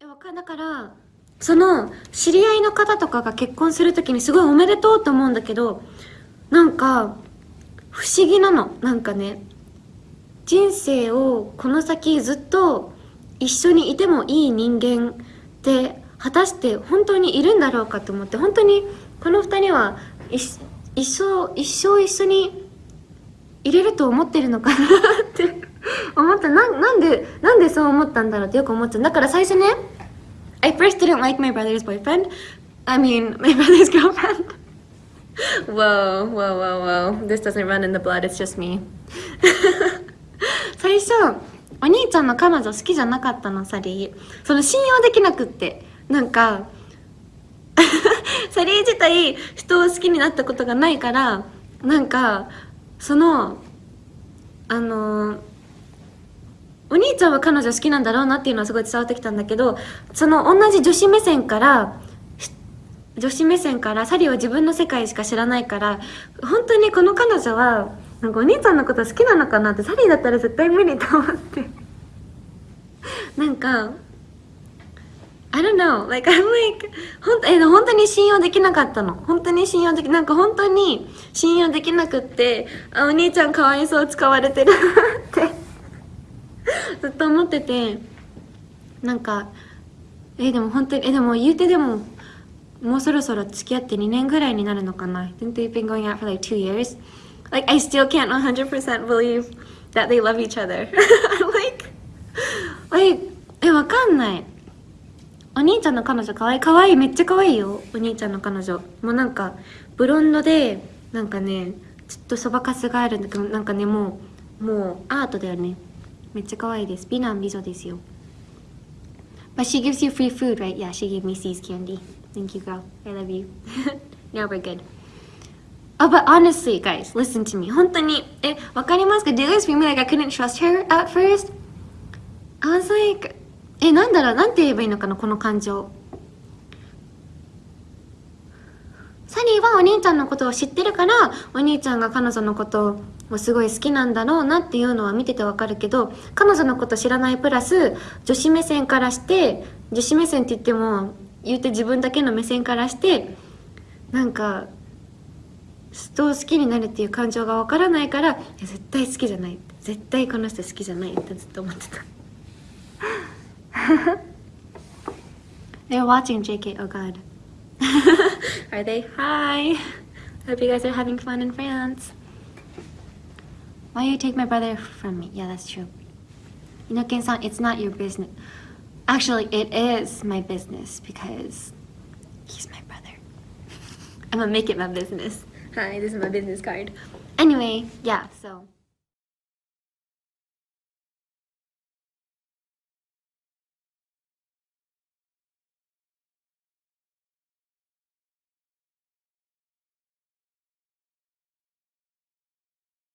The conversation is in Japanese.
だからその知り合いの方とかが結婚するときにすごいおめでとうと思うんだけどなんか不思議なのなんかね。人生をこの先ずっと一緒にいてもいい人間って果たして本当にいるんだろうかと思って本当にこの2人は一生一生一緒にいれると思ってるのかなって思ったななんでなんでそう思ったんだろうってよく思っちゃうだから最初ね I first didn't like my brother's boyfriend I mean my brother's girlfriend whoa whoa whoa whoa this doesn't run in the blood it's just me 最初お兄ちゃんの彼女好きじゃなかったのサリーその信用できなくってなんかサリー自体人を好きになったことがないからなんかそのあのお兄ちゃんは彼女好きなんだろうなっていうのはすごい伝わってきたんだけどその同じ女子目線から女子目線からサリーは自分の世界しか知らないから本当にこの彼女はなんかお兄ちゃんのこと好きなのかなってサリーだったら絶対無理と思って。なんか I don't know like I'm like ほんえ本当に信用できなかったの。本当に信用できなんか本当に信用できなくってあお兄ちゃんかわいそう使われてるって。ずっと思っててなんかえでも本当にえでも言うてでももうそろそろ付き合って2年ぐらいになるのかな。I think they've been going out for like two years? Like I still can't 100% believe that they love each other. Like like えわかんない。お兄ちゃんの彼女かわいい。かわいい。めっちゃかわいいよ。お兄ちゃんの彼女。もうなんかブロンドでなんかねちょっとそばかすがあるんだけどなんかねもうもうアートだよね。めっちゃ可愛いです美男美女ですよ But she gives you free food, right? Yeah, she gave me C's candy. Thank you, girl. I love you. now we're good. Oh, but honestly, guys, listen to me. 本当に、え、わかりますか Did you guys feel me like I couldn't trust her at first? I was like, え、なんだろうなんて言えばいいのかなこの感情。 はお兄ちゃんのことを知ってるからお兄ちゃんが彼女のことをすごい好きなんだろうなっていうのは見ててわかるけど彼女のこと知らないプラス女子目線からして女子目線って言っても言うて自分だけの目線からしてなんか人を好きになるっていう感情がわからないから絶対好きじゃない。絶対この人好きじゃないってずっと思ってた。They're watching JK, oh god Are they? Hi! Hope you guys are having fun in France. Why you take my brother from me? Yeah, that's true. Inoken-san, it's not your business. Actually, it is my business because he's my brother. I'm gonna make it my business. Hi, this is my business card. Anyway, yeah, so...